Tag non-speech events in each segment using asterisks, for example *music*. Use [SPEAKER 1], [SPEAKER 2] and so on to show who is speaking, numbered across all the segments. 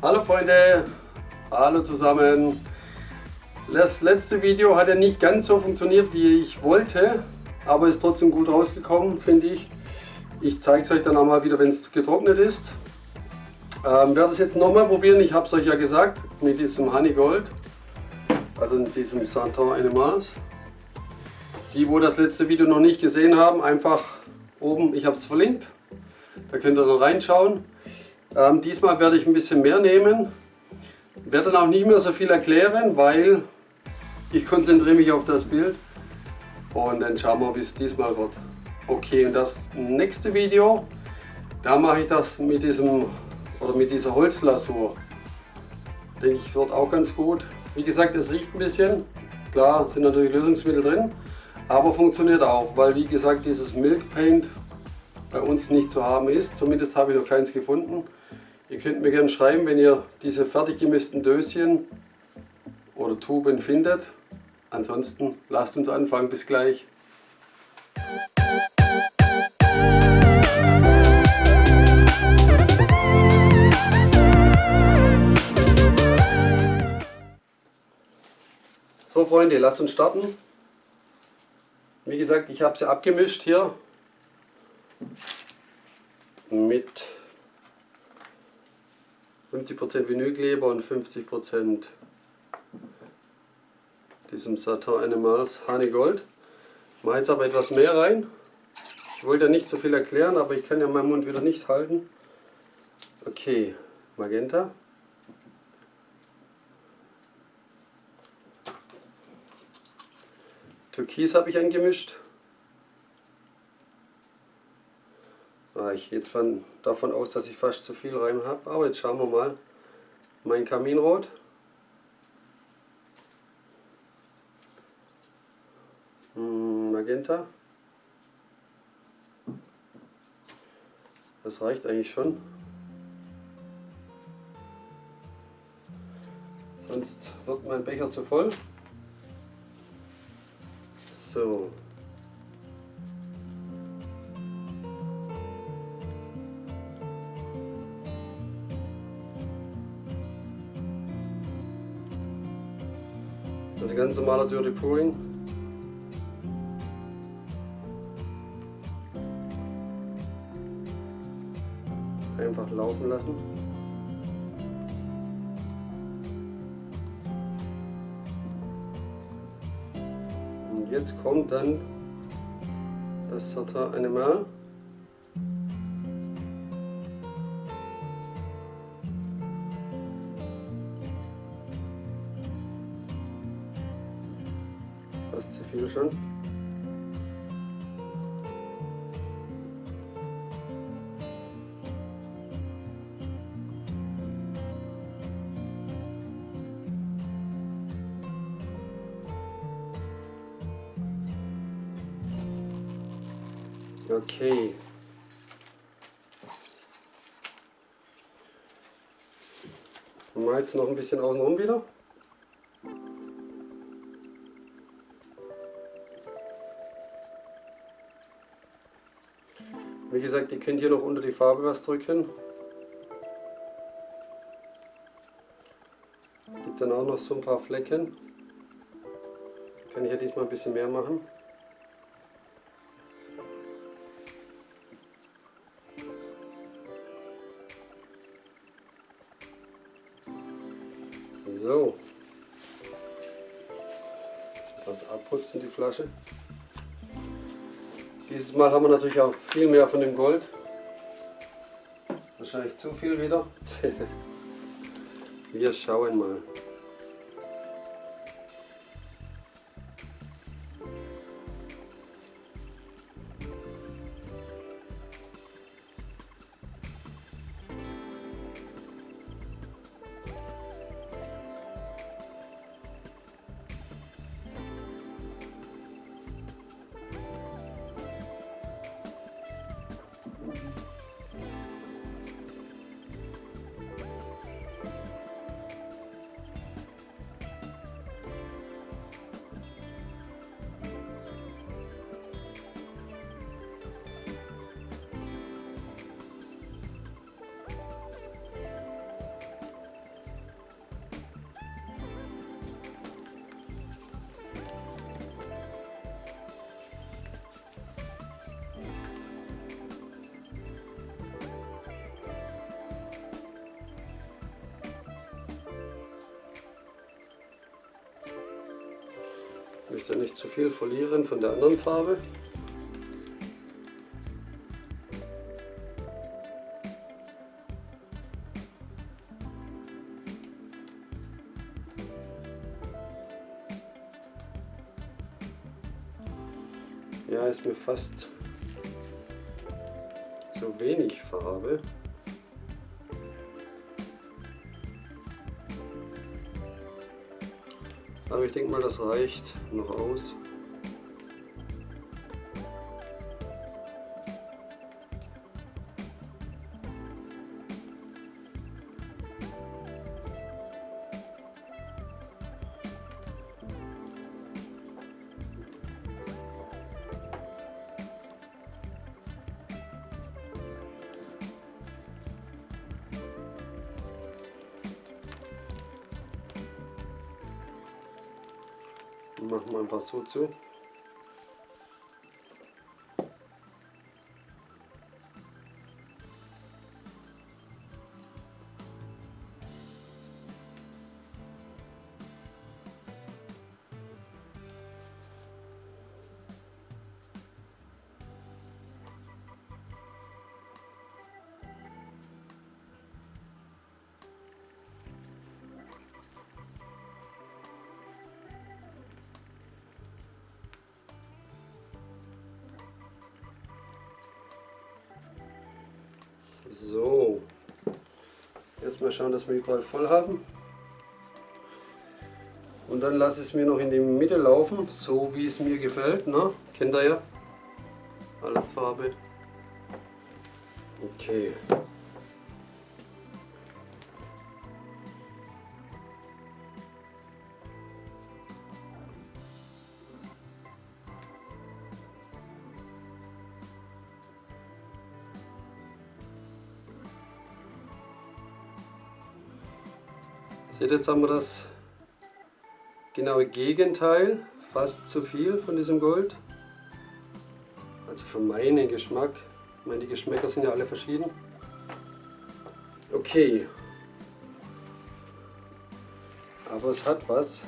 [SPEAKER 1] Hallo Freunde, hallo zusammen. Das letzte Video hat ja nicht ganz so funktioniert, wie ich wollte, aber ist trotzdem gut rausgekommen, finde ich. Ich zeige es euch dann auch mal wieder, wenn es getrocknet ist. Ähm, werde es jetzt nochmal probieren, ich habe es euch ja gesagt, mit diesem Honey Gold, also in diesem Santon Animals. Die, wo das letzte Video noch nicht gesehen haben, einfach oben, ich habe es verlinkt, da könnt ihr dann reinschauen. Ähm, diesmal werde ich ein bisschen mehr nehmen, werde dann auch nicht mehr so viel erklären, weil ich konzentriere mich auf das Bild und dann schauen wir, wie es diesmal wird. Okay, und das nächste Video, da mache ich das mit diesem oder mit dieser Holzlasur. Denke ich, wird auch ganz gut. Wie gesagt, es riecht ein bisschen. Klar, sind natürlich Lösungsmittel drin, aber funktioniert auch, weil wie gesagt, dieses Milk Paint bei uns nicht zu haben ist. Zumindest habe ich noch keins gefunden. Ihr könnt mir gerne schreiben, wenn ihr diese fertig gemissten Döschen oder Tuben findet. Ansonsten lasst uns anfangen. Bis gleich. So Freunde, lasst uns starten. Wie gesagt, ich habe sie abgemischt hier mit 50% Vinylkleber und 50% diesem Satin Animals Honey Gold. Ich mache jetzt aber etwas mehr rein. Ich wollte ja nicht so viel erklären, aber ich kann ja meinen Mund wieder nicht halten. Okay, Magenta. Türkis habe ich angemischt. Ich gehe jetzt von, davon aus, dass ich fast zu viel rein habe, aber jetzt schauen wir mal. Mein Kaminrot. Hm, Magenta. Das reicht eigentlich schon. Sonst wird mein Becher zu voll. So. Ist ganz normaler Dirty Pouring. Einfach laufen lassen. Und jetzt kommt dann das Satin Animal. Schon. Okay. Mal jetzt noch ein bisschen außenrum wieder. Wie gesagt, ihr könnt hier noch unter die Farbe was drücken. Gibt dann auch noch so ein paar Flecken. Kann ich ja diesmal ein bisschen mehr machen. So. Das abputzen die Flasche. Dieses Mal haben wir natürlich auch viel mehr von dem Gold. Wahrscheinlich zu viel wieder. *laughs* wir schauen mal. Ich nicht zu viel verlieren von der anderen Farbe. Ja, ist mir fast zu wenig Farbe. Aber ich denke mal, das reicht noch aus. Machen wir einfach so zu. So, jetzt mal schauen, dass wir überall voll haben. Und dann lasse ich es mir noch in die Mitte laufen, so wie es mir gefällt. Ne? Kennt ihr ja? Alles Farbe. Okay. Seht jetzt haben wir das genaue Gegenteil, fast zu viel von diesem Gold. Also für meinen Geschmack. Ich meine, die Geschmäcker sind ja alle verschieden. Okay. Aber es hat was.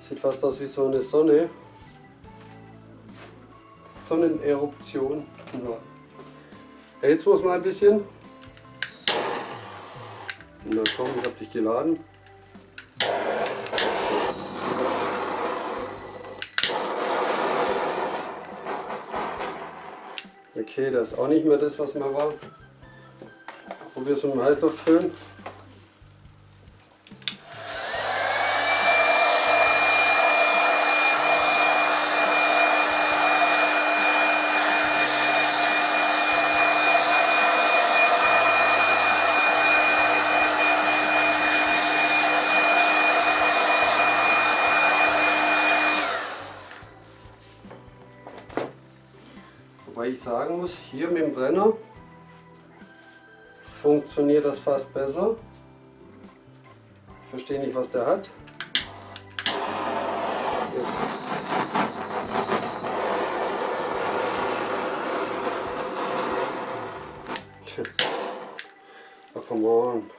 [SPEAKER 1] Sieht fast aus wie so eine Sonne. Sonneneruption. Ja, jetzt muss man ein bisschen na komm, ich hab dich geladen. Okay, das ist auch nicht mehr das, was mal war. Probier es mit dem Heißluftföhn. Sagen muss, hier mit dem Brenner funktioniert das fast besser. Ich verstehe nicht, was der hat. Jetzt. Oh, come on.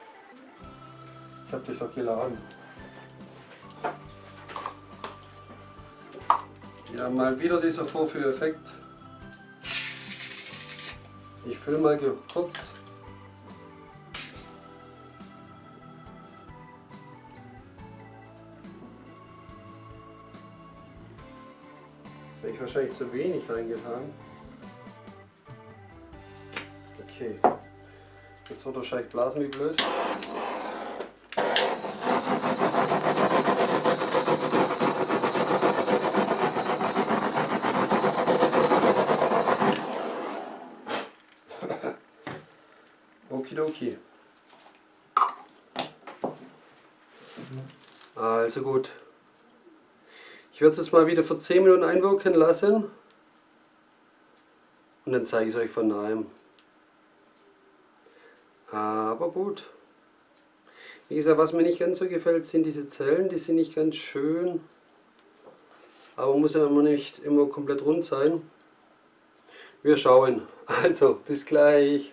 [SPEAKER 1] Ich hab dich doch geladen. Ja, mal wieder dieser Vorführeffekt. Ich fülle mal kurz. Habe ich wahrscheinlich zu wenig reingetan. Okay. Jetzt wird wahrscheinlich blasen wie blöd. Okidoki. Also gut. Ich werde es jetzt mal wieder für 10 Minuten einwirken lassen. Und dann zeige ich es euch von nahem. Aber gut. Wie gesagt, was mir nicht ganz so gefällt, sind diese Zellen. Die sind nicht ganz schön. Aber muss ja immer nicht immer komplett rund sein. Wir schauen. Also, bis gleich.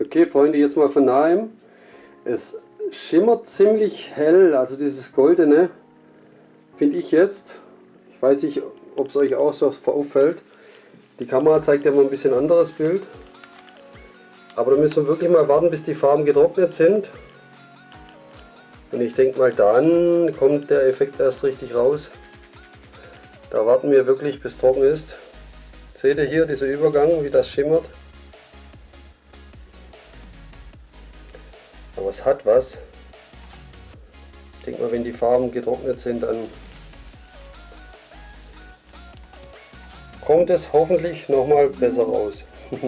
[SPEAKER 1] Okay Freunde, jetzt mal von nahem. Es schimmert ziemlich hell, also dieses goldene finde ich jetzt. Ich weiß nicht, ob es euch auch so auffällt. Die Kamera zeigt ja mal ein bisschen anderes Bild. Aber da müssen wir wirklich mal warten, bis die Farben getrocknet sind. Und ich denke mal, dann kommt der Effekt erst richtig raus. Da warten wir wirklich, bis trocken ist. Seht ihr hier dieser Übergang, wie das schimmert? Hat was. Ich denke mal, wenn die Farben getrocknet sind, dann kommt es hoffentlich nochmal besser raus. *laughs*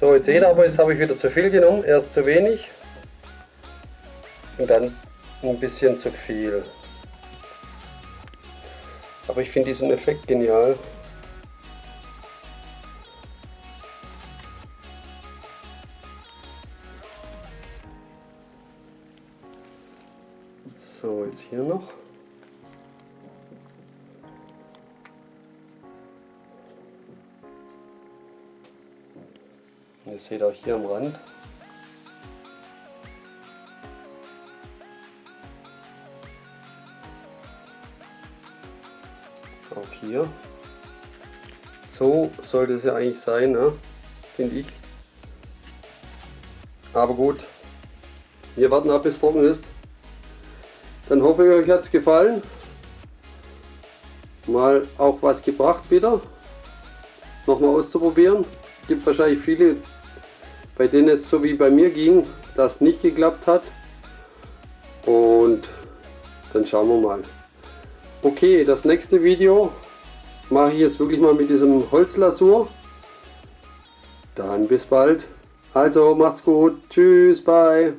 [SPEAKER 1] so, jetzt seht ihr aber, jetzt habe ich wieder zu viel genommen, erst zu wenig und dann ein bisschen zu viel. Aber ich finde diesen Effekt genial. Hier noch. Ihr seht auch hier am Rand. Auch hier. So sollte es ja eigentlich sein, ne? finde ich. Aber gut, wir warten ab, bis es trocken ist. Dann hoffe ich, euch hat es gefallen. Mal auch was gebracht wieder. Nochmal auszuprobieren. Gibt wahrscheinlich viele, bei denen es so wie bei mir ging, das nicht geklappt hat. Und dann schauen wir mal. Okay, das nächste Video mache ich jetzt wirklich mal mit diesem Holzlasur. Dann bis bald. Also macht's gut. Tschüss, bye.